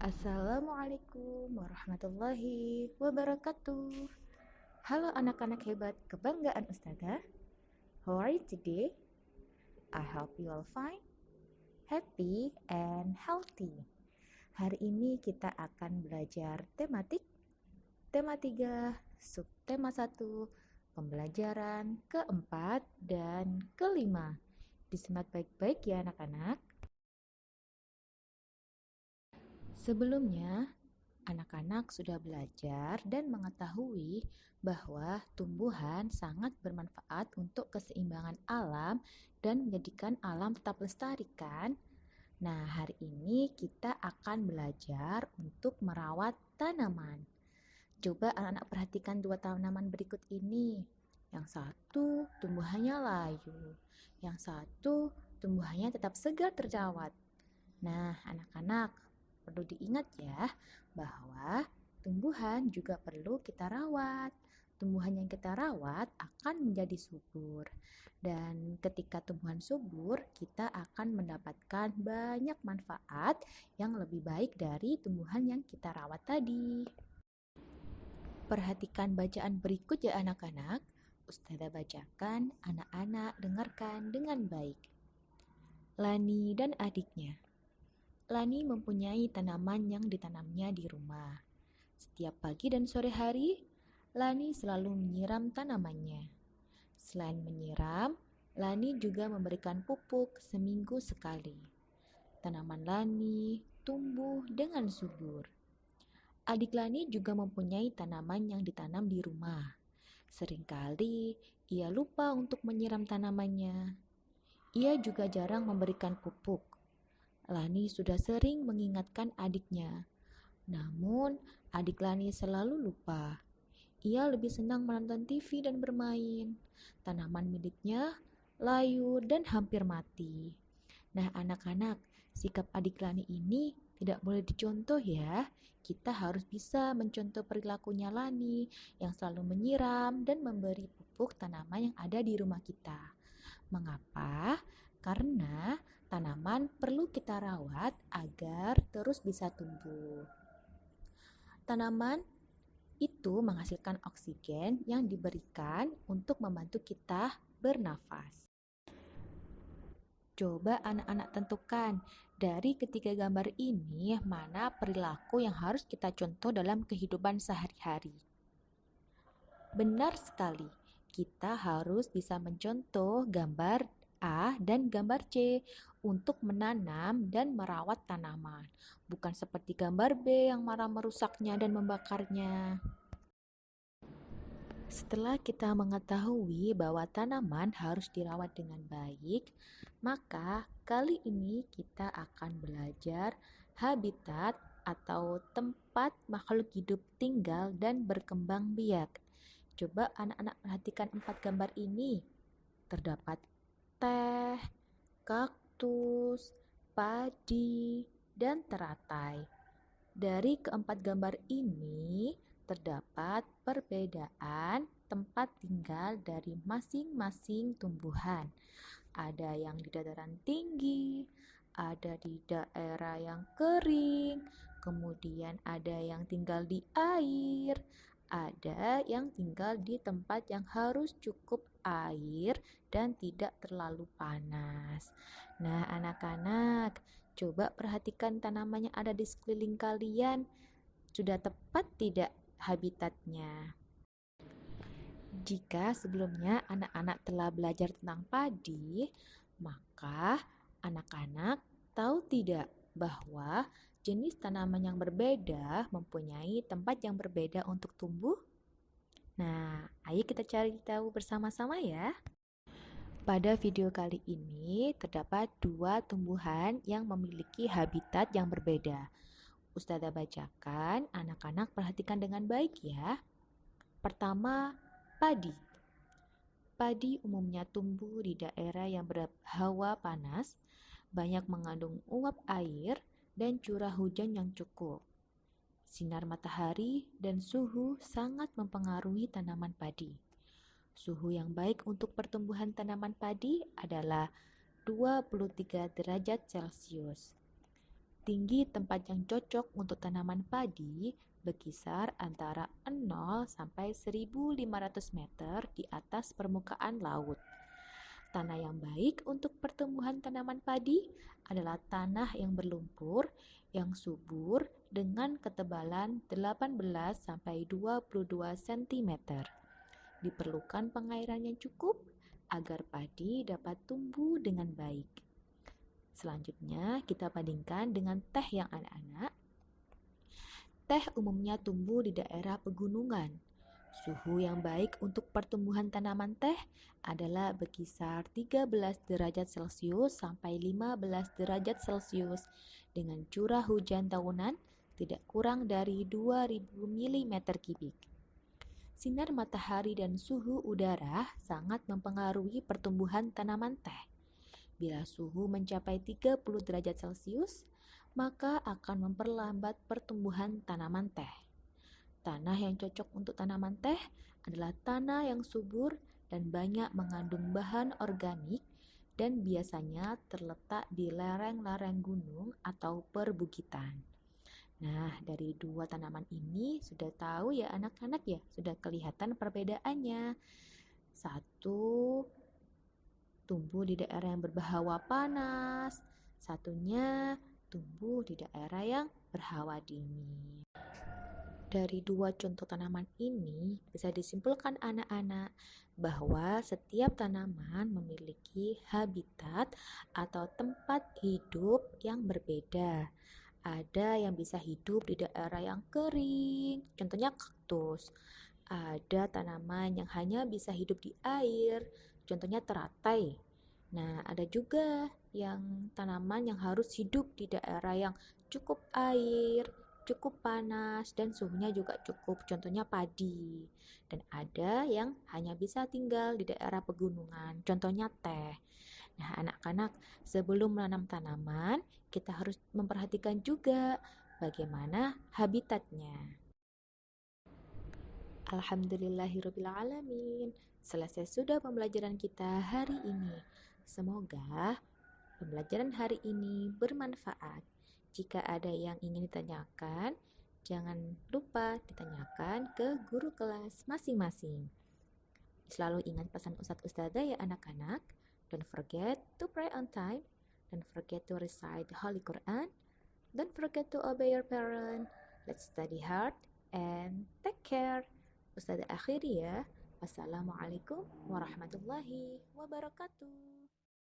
Assalamualaikum warahmatullahi wabarakatuh. Halo anak-anak hebat kebanggaan Ustazah. How are you today? I hope you all fine, happy, and healthy. Hari ini kita akan belajar tematik, tema 3, subtema 1, pembelajaran keempat dan kelima. Disimak baik-baik ya anak-anak. Sebelumnya, anak-anak sudah belajar dan mengetahui bahwa tumbuhan sangat bermanfaat untuk keseimbangan alam dan menjadikan alam tetap lestari kan? Nah, hari ini kita akan belajar untuk merawat tanaman. Coba anak-anak perhatikan dua tanaman berikut ini. Yang satu tumbuhannya layu, yang satu tumbuhannya tetap segar terjawat. Nah, anak-anak, perlu diingat ya bahwa tumbuhan juga perlu kita rawat. Tumbuhan yang kita rawat akan menjadi subur. Dan ketika tumbuhan subur, kita akan mendapatkan banyak manfaat yang lebih baik dari tumbuhan yang kita rawat tadi. Perhatikan bacaan berikut ya anak-anak. Ustazah bacakan, anak-anak dengarkan dengan baik. Lani dan adiknya. Lani mempunyai tanaman yang ditanamnya di rumah. Setiap pagi dan sore hari, Lani selalu menyiram tanamannya. Selain menyiram, Lani juga memberikan pupuk seminggu sekali. Tanaman Lani tumbuh dengan subur. Adik Lani juga mempunyai tanaman yang ditanam di rumah. Seringkali ia lupa untuk menyiram tanamannya. Ia juga jarang memberikan pupuk. Lani sudah sering mengingatkan adiknya. Namun, adik Lani selalu lupa. Ia lebih senang menonton TV dan bermain. Tanaman miliknya layu dan hampir mati. Nah, anak-anak, sikap adik Lani ini tidak boleh dicontoh ya. Kita harus bisa mencontoh perilakunya Lani yang selalu menyiram dan memberi pupuk tanaman yang ada di rumah kita. Mengapa? Karena tanaman perlu kita rawat agar terus bisa tumbuh. Tanaman itu menghasilkan oksigen yang diberikan untuk membantu kita bernafas. Coba anak-anak tentukan dari ketiga gambar ini mana perilaku yang harus kita contoh dalam kehidupan sehari-hari. Benar sekali, kita harus bisa mencontoh gambar A dan gambar C untuk menanam dan merawat tanaman, bukan seperti gambar B yang marah merusaknya dan membakarnya. Setelah kita mengetahui bahwa tanaman harus dirawat dengan baik, maka kali ini kita akan belajar habitat atau tempat makhluk hidup tinggal dan berkembang biak. Coba anak-anak perhatikan empat gambar ini. Terdapat teh, kaktus, padi, dan teratai. Dari keempat gambar ini terdapat perbedaan tempat tinggal dari masing-masing tumbuhan. Ada yang di dataran tinggi, ada di daerah yang kering, kemudian ada yang tinggal di air, ada yang tinggal di tempat yang harus cukup air dan tidak terlalu panas. Nah, anak-anak, coba perhatikan tanaman yang ada di sekeliling kalian. Sudah tepat tidak habitatnya? Jika sebelumnya anak-anak telah belajar tentang padi, maka anak-anak tahu tidak bahwa jenis tanaman yang berbeda mempunyai tempat yang berbeda untuk tumbuh? Nah, ayo kita cari tahu bersama-sama ya. Pada video kali ini terdapat dua tumbuhan yang memiliki habitat yang berbeda. Ustazah bacakan, anak-anak perhatikan dengan baik ya. Pertama, padi. Padi umumnya tumbuh di daerah yang berhawa panas, banyak mengandung uap air, dan curah hujan yang cukup. Sinar matahari dan suhu sangat mempengaruhi tanaman padi. Suhu yang baik untuk pertumbuhan tanaman padi adalah 23 derajat Celcius. tinggi tempat yang cocok untuk tanaman padi berkisar antara 0 sampai 1500 meter di atas permukaan laut. Tanah yang baik untuk pertumbuhan tanaman padi adalah tanah yang berlumpur, yang subur dengan ketebalan 18 sampai 22 cm. Diperlukan pengairan yang cukup agar padi dapat tumbuh dengan baik. Selanjutnya, kita bandingkan dengan teh yang anak-anak Teh umumnya tumbuh di daerah pegunungan. Suhu yang baik untuk pertumbuhan tanaman teh adalah berkisar 13 derajat Celcius sampai 15 derajat Celcius dengan curah hujan tahunan tidak kurang dari 2000 mm kubik. Sinar matahari dan suhu udara sangat mempengaruhi pertumbuhan tanaman teh. Bila suhu mencapai 30 derajat Celcius, maka akan memperlambat pertumbuhan tanaman teh. Tanah yang cocok untuk tanaman teh adalah tanah yang subur dan banyak mengandung bahan organik dan biasanya terletak di lereng-lereng gunung atau perbukitan. Nah, dari dua tanaman ini sudah tahu ya anak-anak ya, sudah kelihatan perbedaannya. Satu tumbuh di daerah yang berbahawa panas, satunya tumbuh di daerah yang berhawa dingin. Dari dua contoh tanaman ini bisa disimpulkan anak-anak bahwa setiap tanaman memiliki habitat atau tempat hidup yang berbeda. Ada yang bisa hidup di daerah yang kering, contohnya kaktus. Ada tanaman yang hanya bisa hidup di air, contohnya teratai. Nah, ada juga yang tanaman yang harus hidup di daerah yang cukup air, cukup panas, dan suhunya juga cukup, contohnya padi. Dan ada yang hanya bisa tinggal di daerah pegunungan, contohnya teh. Nah, anak-anak, sebelum menanam tanaman, kita harus memperhatikan juga bagaimana habitatnya. Alhamdulillahirrabbilalamin. Selesai sudah pembelajaran kita hari ini. Semoga pembelajaran hari ini bermanfaat. Jika ada yang ingin ditanyakan, jangan lupa ditanyakan ke guru kelas masing-masing. Selalu ingat pesan Ustadz Ustazah ya anak-anak. Don't forget to pray on time. Don't forget to recite the Holy Quran. Don't forget to obey your parent. Let's study hard and take care. Ustazah akhiri ya. Wassalamualaikum warahmatullahi wabarakatuh.